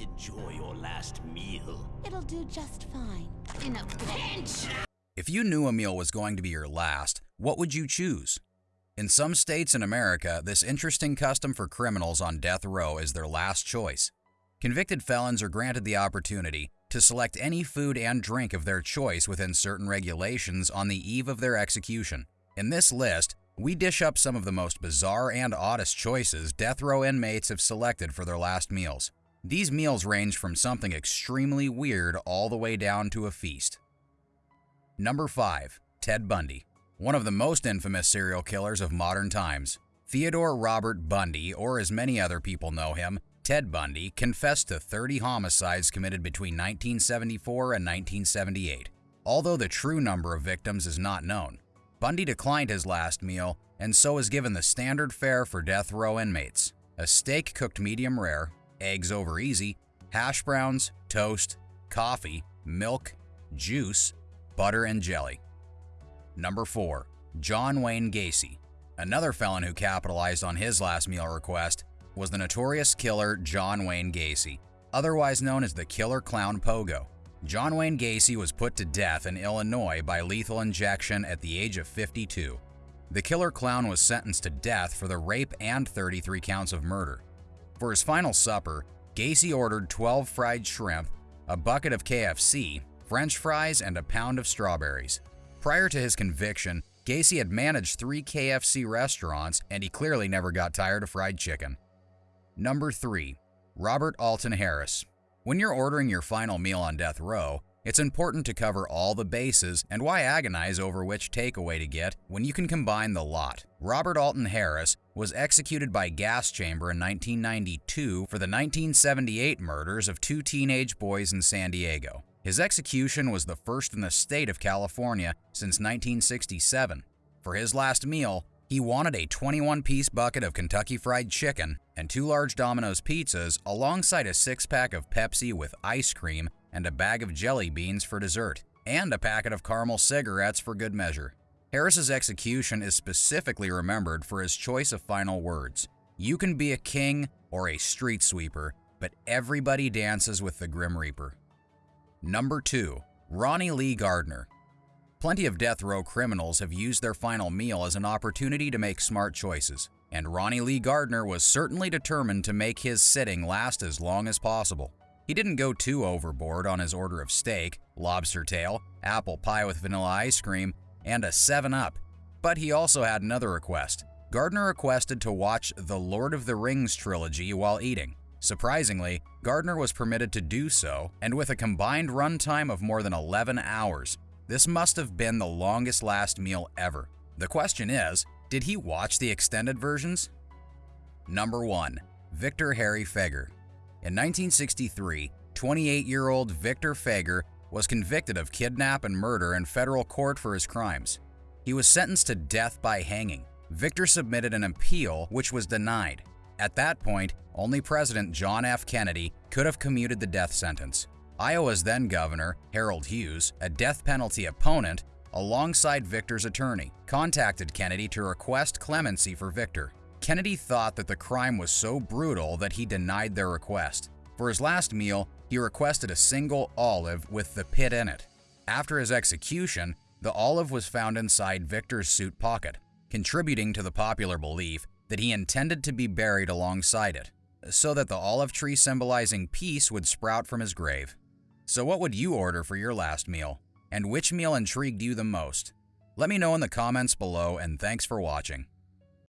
Enjoy your last meal. It'll do just fine. In a pinch! If you knew a meal was going to be your last, what would you choose? In some states in America, this interesting custom for criminals on death row is their last choice. Convicted felons are granted the opportunity to select any food and drink of their choice within certain regulations on the eve of their execution. In this list, we dish up some of the most bizarre and oddest choices death row inmates have selected for their last meals. These meals range from something extremely weird all the way down to a feast. Number 5. Ted Bundy One of the most infamous serial killers of modern times. Theodore Robert Bundy, or as many other people know him, Ted Bundy, confessed to 30 homicides committed between 1974 and 1978, although the true number of victims is not known. Bundy declined his last meal and so was given the standard fare for death row inmates a steak cooked medium rare, eggs over easy, hash browns, toast, coffee, milk, juice, butter, and jelly. Number 4. John Wayne Gacy. Another felon who capitalized on his last meal request was the notorious killer John Wayne Gacy, otherwise known as the Killer Clown Pogo. John Wayne Gacy was put to death in Illinois by lethal injection at the age of 52. The killer clown was sentenced to death for the rape and 33 counts of murder. For his final supper, Gacy ordered 12 fried shrimp, a bucket of KFC, french fries, and a pound of strawberries. Prior to his conviction, Gacy had managed three KFC restaurants and he clearly never got tired of fried chicken. Number 3. Robert Alton Harris. When you're ordering your final meal on death row, it's important to cover all the bases and why agonize over which takeaway to get when you can combine the lot. Robert Alton Harris was executed by gas chamber in 1992 for the 1978 murders of two teenage boys in San Diego. His execution was the first in the state of California since 1967. For his last meal, he wanted a 21 piece bucket of Kentucky Fried Chicken and two large Domino's pizzas alongside a six pack of Pepsi with ice cream and a bag of jelly beans for dessert, and a packet of caramel cigarettes for good measure. Harris's execution is specifically remembered for his choice of final words You can be a king or a street sweeper, but everybody dances with the Grim Reaper. Number 2. Ronnie Lee Gardner Plenty of death row criminals have used their final meal as an opportunity to make smart choices, and Ronnie Lee Gardner was certainly determined to make his sitting last as long as possible. He didn't go too overboard on his order of steak, lobster tail, apple pie with vanilla ice cream, and a 7-Up, but he also had another request. Gardner requested to watch the Lord of the Rings trilogy while eating. Surprisingly, Gardner was permitted to do so, and with a combined runtime of more than 11 hours, this must have been the longest last meal ever. The question is, did he watch the extended versions? Number 1. Victor Harry Feguer In 1963, 28-year-old Victor Feguer was convicted of kidnap and murder in federal court for his crimes. He was sentenced to death by hanging. Victor submitted an appeal which was denied. At that point, only President John F. Kennedy could have commuted the death sentence. Iowa's then governor, Harold Hughes, a death penalty opponent, alongside Victor's attorney, contacted Kennedy to request clemency for Victor. Kennedy thought that the crime was so brutal that he denied their request. For his last meal, he requested a single olive with the pit in it. After his execution, the olive was found inside Victor's suit pocket, contributing to the popular belief that he intended to be buried alongside it, so that the olive tree symbolizing peace would sprout from his grave. So what would you order for your last meal? And which meal intrigued you the most? Let me know in the comments below and thanks for watching.